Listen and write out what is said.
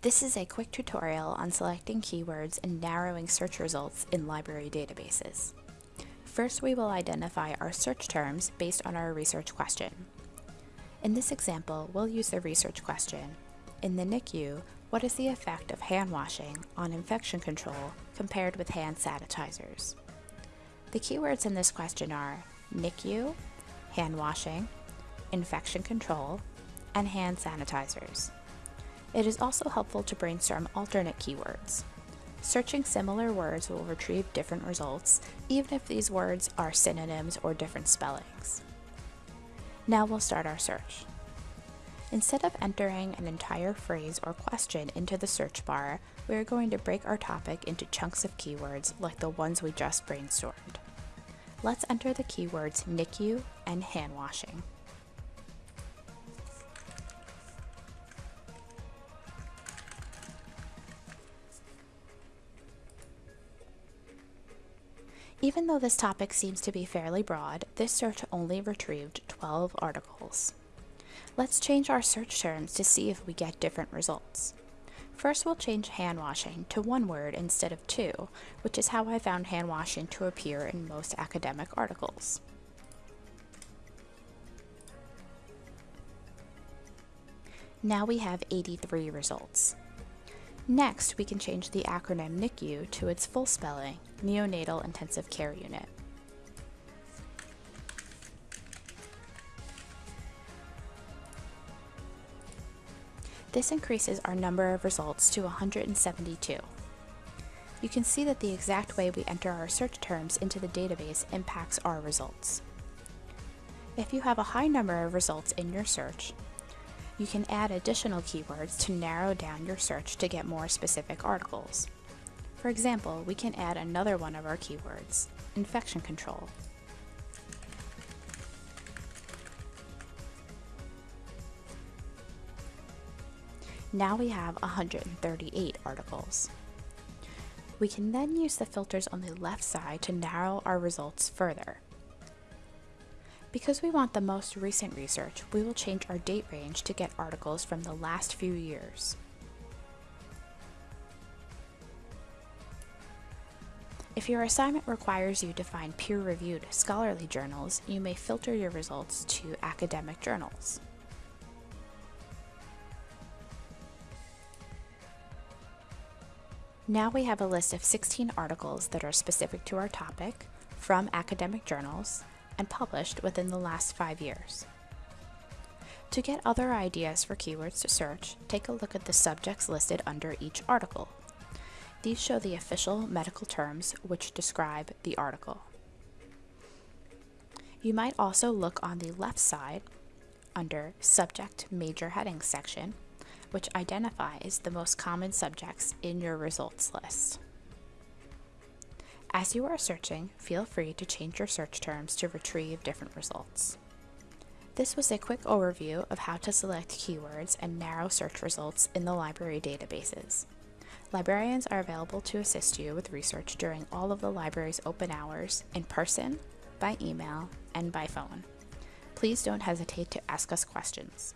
This is a quick tutorial on selecting keywords and narrowing search results in library databases. First, we will identify our search terms based on our research question. In this example, we'll use the research question. In the NICU, what is the effect of hand washing on infection control compared with hand sanitizers? The keywords in this question are NICU, hand washing, infection control, and hand sanitizers. It is also helpful to brainstorm alternate keywords. Searching similar words will retrieve different results, even if these words are synonyms or different spellings. Now we'll start our search. Instead of entering an entire phrase or question into the search bar, we are going to break our topic into chunks of keywords like the ones we just brainstormed. Let's enter the keywords NICU and hand washing. Even though this topic seems to be fairly broad, this search only retrieved 12 articles. Let's change our search terms to see if we get different results. First we'll change hand washing to one word instead of two, which is how I found hand washing to appear in most academic articles. Now we have 83 results. Next, we can change the acronym NICU to its full spelling, Neonatal Intensive Care Unit. This increases our number of results to 172. You can see that the exact way we enter our search terms into the database impacts our results. If you have a high number of results in your search, you can add additional keywords to narrow down your search to get more specific articles. For example, we can add another one of our keywords, infection control. Now we have 138 articles. We can then use the filters on the left side to narrow our results further. Because we want the most recent research, we will change our date range to get articles from the last few years. If your assignment requires you to find peer-reviewed scholarly journals, you may filter your results to academic journals. Now we have a list of 16 articles that are specific to our topic, from academic journals, and published within the last five years. To get other ideas for keywords to search, take a look at the subjects listed under each article. These show the official medical terms which describe the article. You might also look on the left side under Subject Major Headings section, which identifies the most common subjects in your results list. As you are searching, feel free to change your search terms to retrieve different results. This was a quick overview of how to select keywords and narrow search results in the library databases. Librarians are available to assist you with research during all of the library's open hours, in person, by email, and by phone. Please don't hesitate to ask us questions.